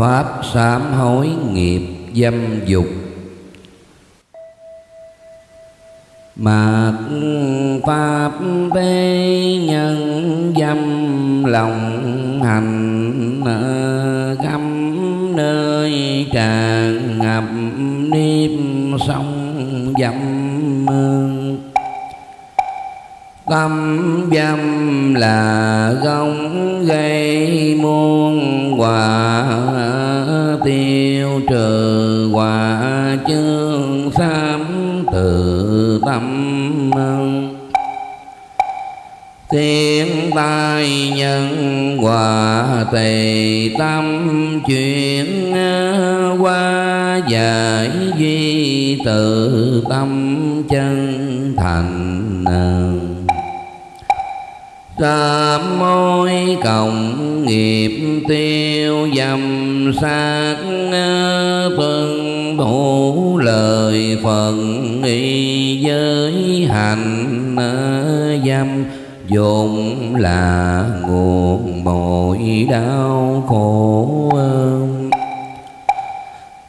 pháp sám hối nghiệp dâm dục. Mạt pháp thế nhân dâm lòng hành găm nơi tràn ngập niêm sông dâm tâm dâm là gông gây muôn quả tiêu trừ quả chương sám từ tâm. Tiếng tai nhân quả tề tâm, chuyển qua giải duy từ tâm. Sám môi cộng nghiệp tiêu dầm sát tuân vâng thủ lời phần y giới hành dâm. Dụng là nguồn mọi đau khổ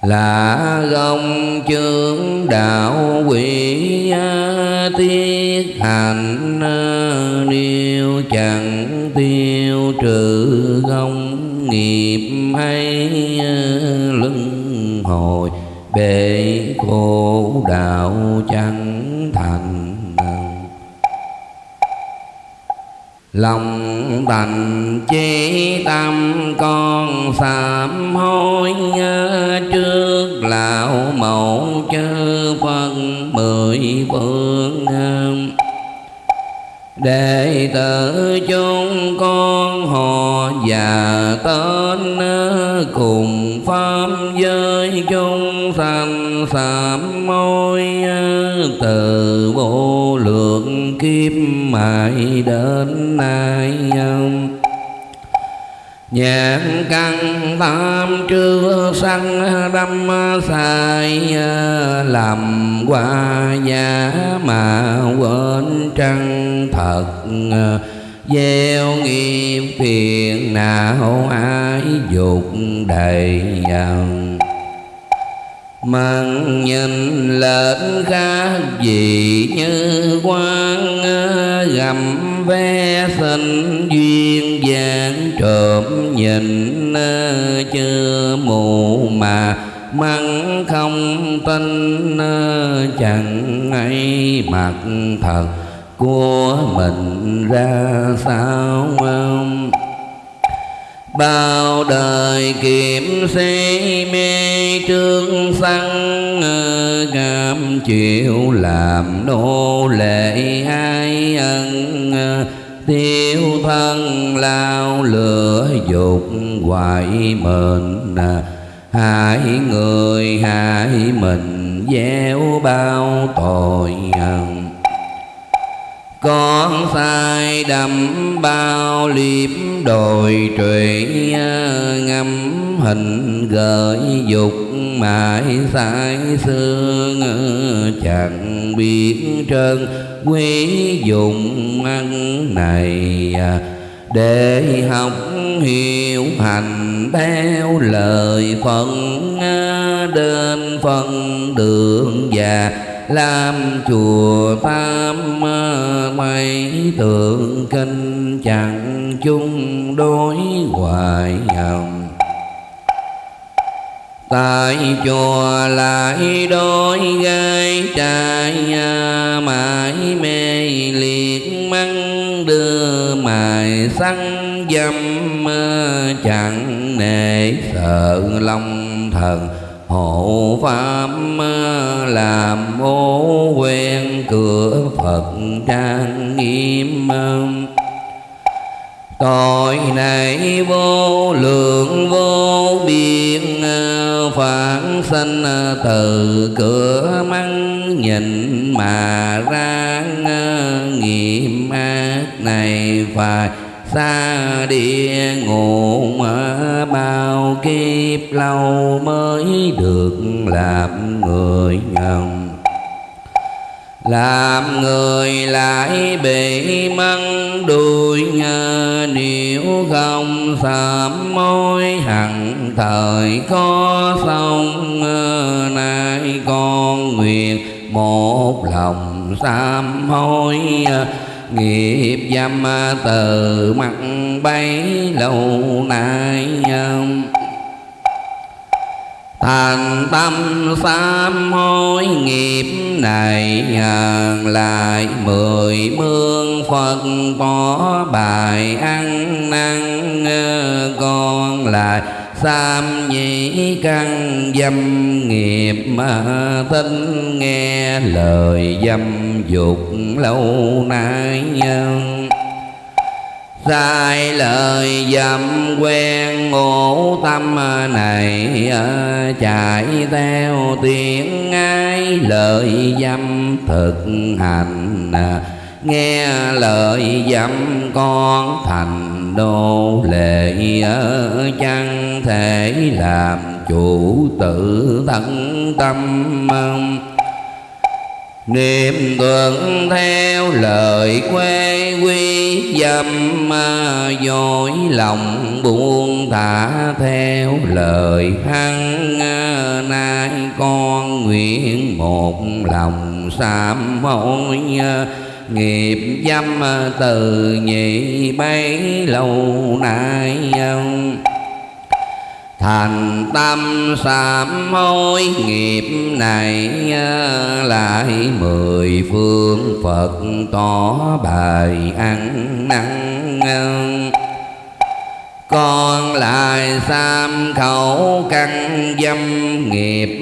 là gông chương đạo quỷ tiết hành niệm chẳng tiêu trừ gông nghiệp hay ờ, luân hồi. Bể khổ đạo chẳng thành lòng thành chế tâm con sám hối ờ, trước lão mẫu chư phân mười phương ờ, đệ tử chúng con họ và tên cùng pháp giới chúng sanh sám môi từ vô lượng kiếp mãi đến nay. Nhãn căn tam chưa sanh đâm sai, Làm qua giá mà quên trăng thật. Gieo nghiệp phiền não ai dục đầy dần mang nhìn lệnh khác gì như quan gầm ve sinh duyên dáng trộm nhìn chưa mù mà măng không tin, chẳng ấy mặt thật của mình ra sao không? Bao đời kiểm si mê trương sanh cam chịu làm nô lệ ai ân. Tiêu thân lao lửa dục hoại mệnh, hại người hại mình, gieo bao tội ân con sai đắm bao liếp đồi trụy ngâm hình gợi dục mãi sai xương. Chẳng biết trơn quý dụng ăn này để học hiểu hành theo lời phận. Đến phân đường và làm chùa tam mây, tượng kinh chẳng chung đối hoài hồng tại chùa lại đôi gai trai à, mãi mê liệt măng đưa mài xăng dâm à, chẳng nể sợ long thần hộ pháp làm ô quen cửa phật trang nghiêm. Tội này vô lượng, vô biên, phản sanh từ cửa măng nhìn mà ra nghiệm ác này phải xa địa ngục bao kiếp lâu mới được làm người ngầm làm người lại bị măng đuôi nếu không sám môi hằng thời có sông nay con nguyện một lòng sám hối à, nghiệp dâm từ mặt bấy lâu nay thành tâm sám hối nghiệp này lại mười mương phật bỏ bài ăn năn con lại. Sam nhĩ căn dâm nghiệp mà tinh nghe lời dâm dục lâu nay nhân. Sai lời dâm quen ngộ tâm này ờ, chạy theo tiếng ai lời dâm thực hành. Ờ, nghe lời dâm con thành nô lệ chẳng thể làm chủ tự thân tâm niệm tưởng theo lời quê quy dâm dối lòng buông thả theo lời hăng nay con nguyện một lòng sám hối nghiệp dâm ờ, từ nhị bấy lâu nay ờ. thành tâm sám hối, nghiệp này ờ, lại mười phương phật tỏ bài ăn năn con lại sam khẩu căn dâm, nghiệp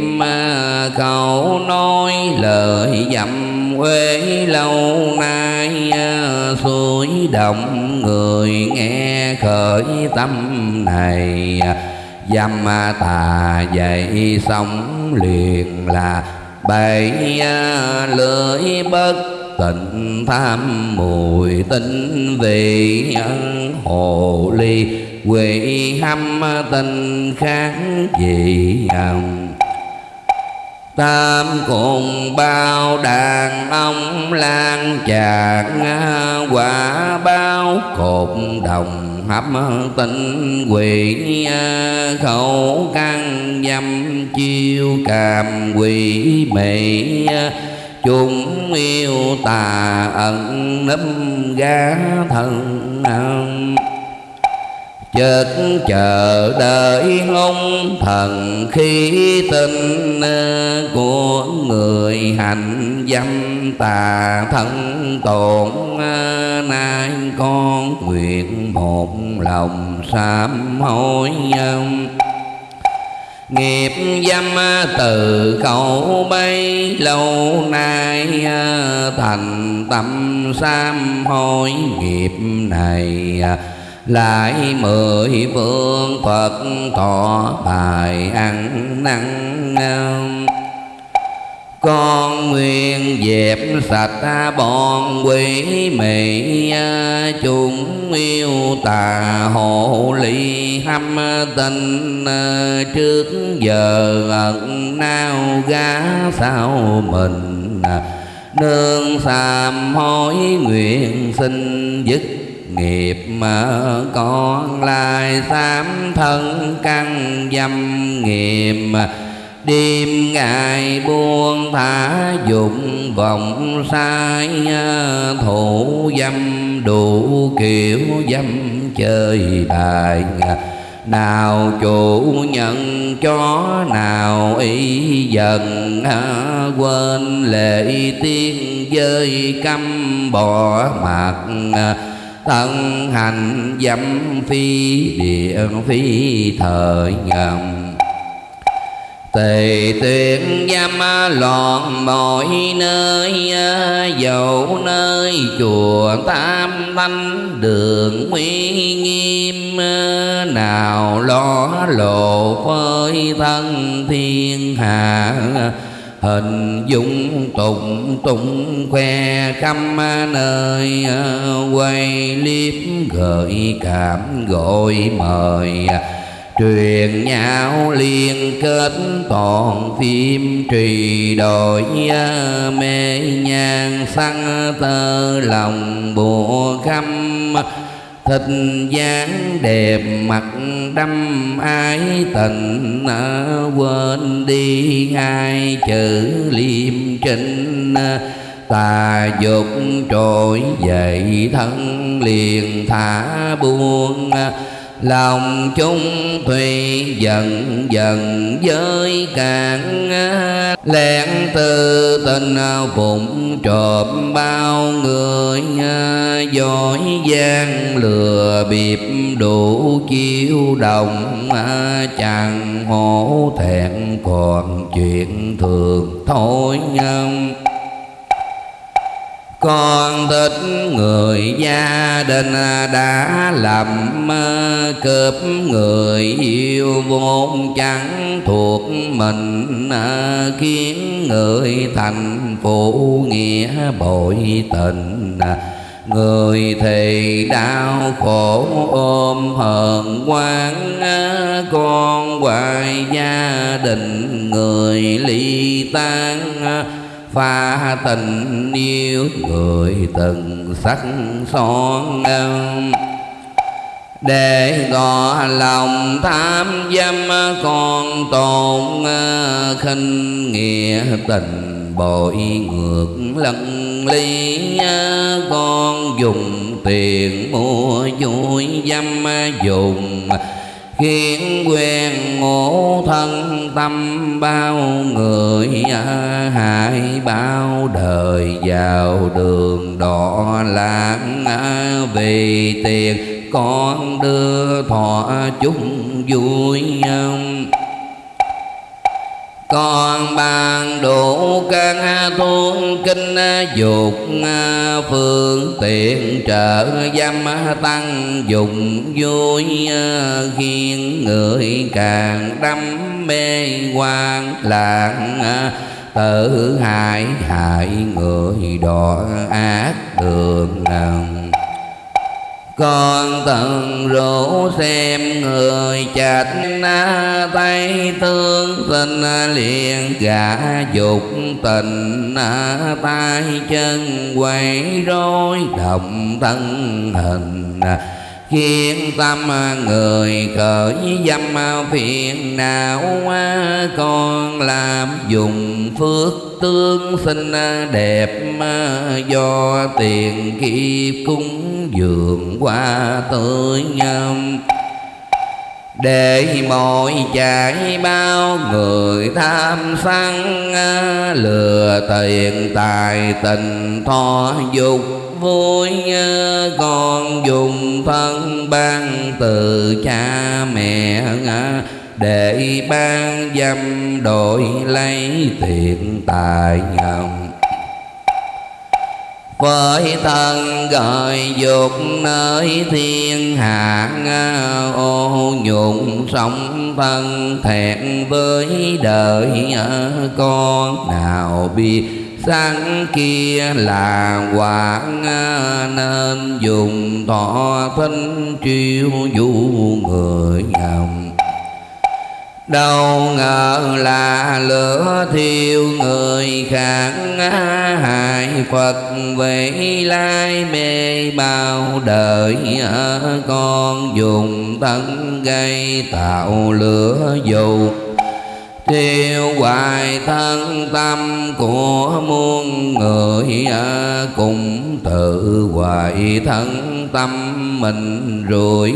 khẩu nói lời dâm quê lâu nay ờ, suối động, người nghe khởi tâm này. Dâm ờ, tà dậy sống liền là bảy ờ, lưỡi bất tịnh, tham mùi tinh vị hồ ly, quỷ hâm tình khác gì Tam cùng bao đàn ông lan chàng à, Quả bao cột đồng hấp tinh quỷ à, Khẩu căn dâm chiêu càm quỷ mị à, Chúng yêu tà ẩn nấp gá thân chợt chờ đợi hung thần khi tin của người hành dâm tà thân tổn nay con nguyện một lòng sám hối nghiệp dâm từ cầu bấy lâu nay thành tâm sám hối nghiệp này lại mười phương phật tỏ bài ăn năn con nguyên dẹp sạch bọn quỷ mị, chúng yêu tà hộ ly hâm tình. Trước giờ ẩn nao gá sao mình. Nương sàm hối nguyện xin dứt nghiệp mà con lai sám thân căn dâm nghiệp. Đêm ngày buông thả dụng vọng sai thủ dâm đủ kiểu dâm chơi bài. Nào chủ nhận cho, nào ý dần, quên lệ tiên dơi căm bỏ mặt thân hành dâm phi địa phi thời nhầm. Tề tuyệt dâm loạn mọi nơi, Dẫu nơi chùa tam thanh đường uy nghiêm, Nào lo lộ phơi thân thiên hạ hình dung tụng tụng khoe khắp nơi ờ, quay liếp gợi cảm gọi mời. Truyền nhau liên kết toàn phim trì đổi ờ, mê nhang xăng tơ lòng bùa khăm thịnh dáng đẹp mặt đâm ái tình ờ, quên đi hai chữ liêm trinh ờ, tà dục trỗi dậy thân liền thả buông ờ, lòng chung thủy dần dần với cạn lén từ tình à, phụng trộm bao người à, giỏi gian lừa bịp đủ chiêu đồng à, chẳng hổ thẹn, còn chuyện thường thôi nhân con thích người gia đình đã làm cướp người yêu vốn chẳng thuộc mình, khiến người thành phụ nghĩa bội tình. Người thì đau khổ ôm hờn quán, con hoài gia đình người ly tan pha tình yêu người từng sắc son để gò lòng tham dâm còn tồn khinh nghĩa tình bội ngược lân ly. Con dùng tiền mua vui dâm dùng khiến quen ngộ thân tâm bao người à, hại bao đời vào đường đỏ lãng à, vì tiền con đưa thọ chúng vui à, con bàn đủ căn thôn, kinh à, dục à, phương, tiện, trợ dâm à, tăng dụng vui khiến người, càng đắm mê quan lạc tự hại hại người đọa ác, đường con từng rủ xem người chạch na tay, thương tình liền cả dục tình na tay, chân quay rối động thân hình khiến tâm người khởi dâm phiền não con làm dùng phước tương sinh đẹp do tiền kiếp cúng dường qua tới nhâm. Để mọi chạy bao người tham sân, lừa tiền tài tình tho dục vui con dùng thân ban từ cha mẹ để ban dâm đổi lấy tiền tài nhầm. Với thân gọi dục nơi thiên hạ ô nhục sống thân thẹn với đời con nào biết sáng kia là quả à, nên dùng thọ thinh chiêu du người nhầm. Đâu ngờ là lửa thiêu người khác à, hại phật về lai mê bao đời à, con dùng thân gây tạo lửa dục tiêu hoài thân tâm của muôn người cùng tự hoài thân tâm mình rồi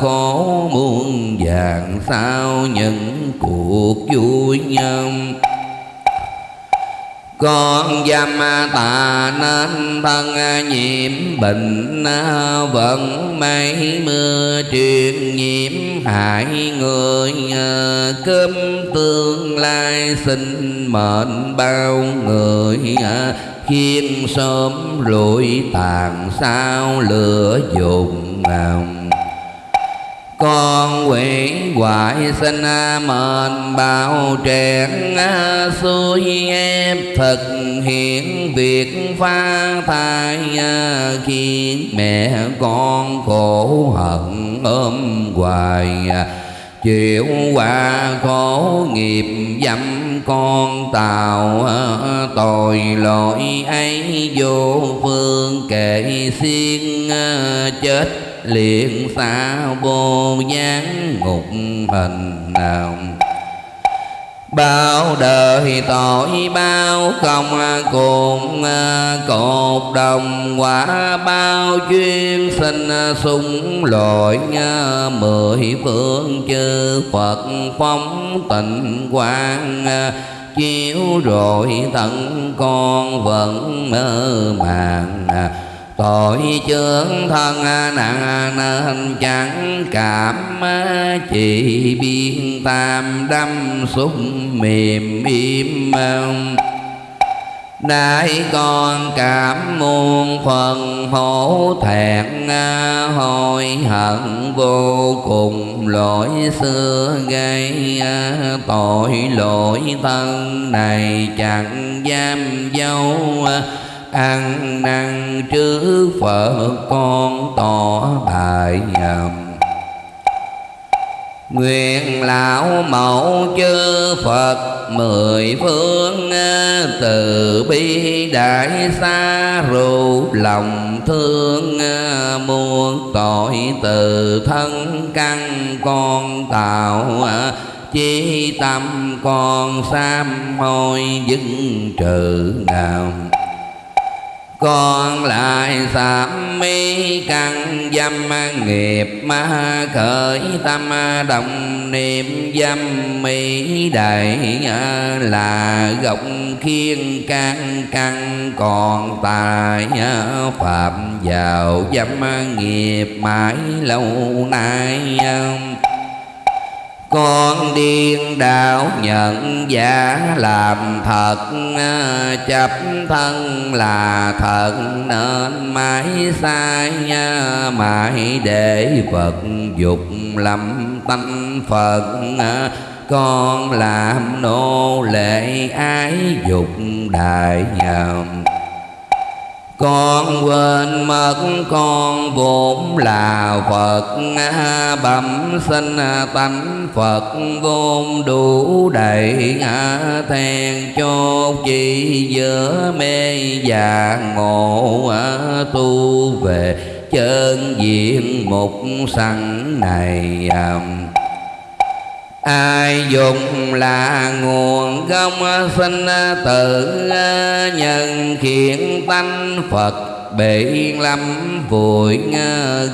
khổ muôn vàng sao những cuộc vui nhân con dâm tà nên thân nhiễm bệnh vẫn mấy mưa truyền nhiễm hại người cơm tương lai sinh mệnh bao người khiến sớm rủi tàn sao lửa dùng ngầm con quỷ hoại sinh, mệnh bao trẻn xuôi em thực hiện việc phá thai khiến mẹ con khổ hận ôm hoài. Chịu quả khổ nghiệp dâm con tàu, tội lỗi ấy vô phương kệ xiên, chết liền xa vô gián ngục hình nào. Bao đời tội bao không cùng, cột đồng quả bao duyên sinh sung lội. Mười phương chư phật phóng tịnh quang, chiếu rồi tận con vẫn mơ màng tội chướng thân, nặng nên chẳng cảm, chỉ biên tam đâm xúc mềm im Nay con cảm muôn phần hổ thẹn, Hối hận vô cùng lỗi xưa gây, Tội lỗi thân này chẳng dám dấu ăn năn trước Phật con tỏ bài Nguyện lão mẫu chư Phật mười phương, Từ bi đại xa ru lòng thương, Muôn tội từ thân căn con tạo, Chi tâm con sam hôi dưng trừ nào con lại sám mi căn dâm nghiệp ma khởi tâm đồng niệm dâm mỹ đại là gốc khiên can căn còn tài phạm vào dâm nghiệp mãi lâu nay con điên đạo nhận giả làm thật, chấp thân là thật, nên mãi sai mãi để vật dục lâm tánh phật. Con làm nô lệ ái dục đại nhầm con quên mất con vốn là Phật. Bẩm sinh tánh Phật vốn đủ đầy. Thèn chốt chỉ giữa mê và ngộ tu về chân diện mục sẵn này à, ai dùng là nguồn gốc sinh tự nhân khiến tánh phật bị lâm vùi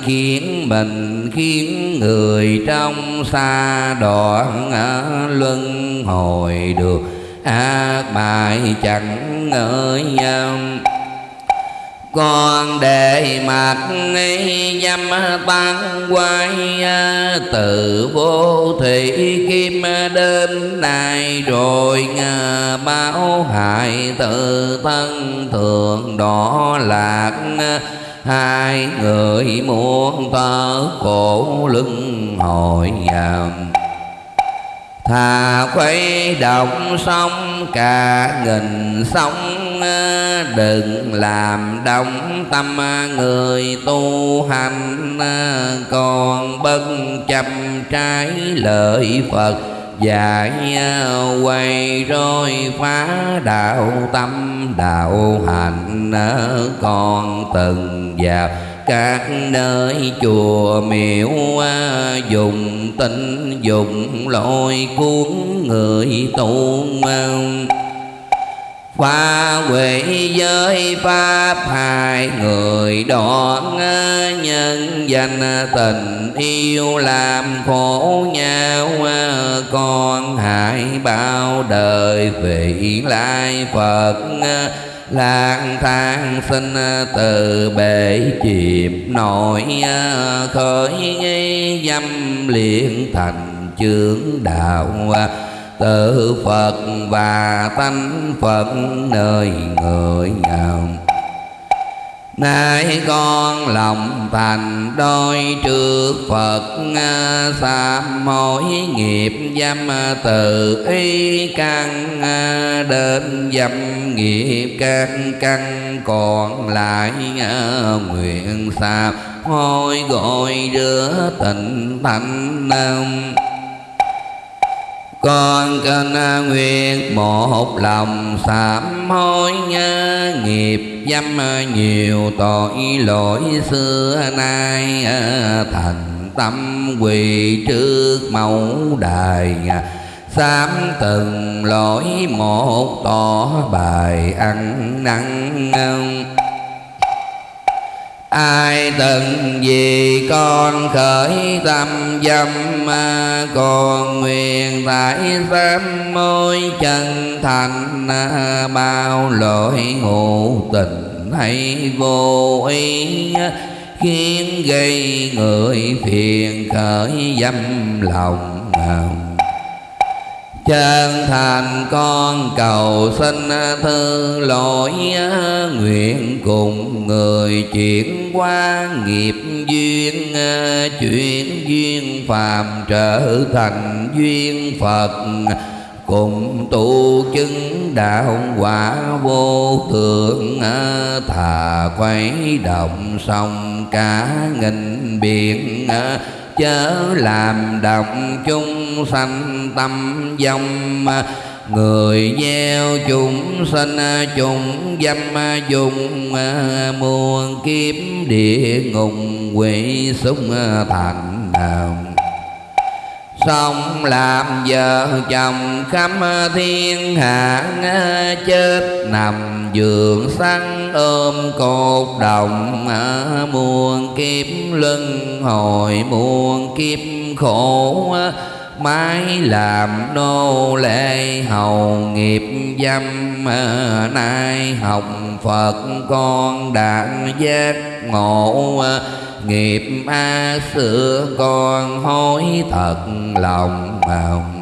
khiến mình, khiến người trong xa đoạn luân hồi được. Ác bại chẳng ngợi con để mặt dâm tăng quay à, từ vô thị kim đến nay rồi báo hại tự thân thường đỏ lạc, hai người muốn tớ cổ lưng hồi vào thà khuấy động sông cả nghìn sông đừng làm động tâm người tu hành. Còn bất chấp trái lợi phật dạy quay rồi phá đạo tâm, đạo hành. Còn từng vào các nơi chùa miếu dùng tinh dùng lôi cuốn người tu Phá huệ giới Pháp, hai người đoạn Nhân danh tình yêu làm khổ nhau. Con hại bao đời vị lai Phật lang thang sinh ờ, từ bể chìm, nổi ờ, khởi dâm liền thành chướng đạo. Tự Phật và tánh Phật nơi người nào Nay con lòng thành đôi trước Phật Sám mỗi nghiệp dâm từ ý căn, Đến dâm nghiệp căn căn. Còn lại, Nguyện sám hôi gọi rửa tịnh thanh con kênh nguyện một lòng sám hối nhớ nghiệp dâm nhiều tội lỗi xưa nay. Thành tâm quỳ trước mẫu đài, sám từng lỗi một tỏ bài ăn năn ai từng vì con khởi tâm dâm còn nguyện tại sám môi chân thành bao lỗi ngụ tình hay vô ý, khiến gây người phiền khởi dâm lòng chân thành con cầu xin thư lỗi nguyện cùng người chuyển qua nghiệp duyên, chuyển duyên phàm trở thành duyên phật. Cùng tu chứng đạo quả vô thượng, thà quay động sông cả nghìn biển chớ làm động chung sanh tâm dòng. Người gieo chúng sinh chúng dâm, dùng muôn kiếp địa ngục quỷ súng thành đạo sống làm vợ chồng khắp thiên hạ chết, nằm giường săn ôm cột đồng. Muôn kiếp luân hồi muôn kiếp khổ mãi làm nô lệ hầu nghiệp dâm ờ, nay học phật con đã giác ngộ ờ, nghiệp a xưa con hối thật lòng mong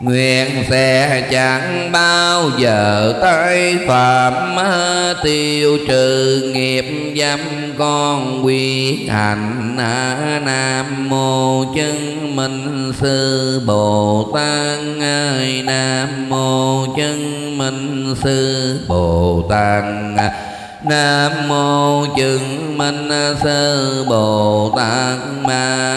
Nguyện sẽ chẳng bao giờ tới phạm tiêu trừ nghiệp dâm con quy hành. Nam mô chân minh sư Bồ Tát. Ơi Nam mô chân minh sư Bồ Tát. Nam mô chứng minh sư Bồ Tát. Ma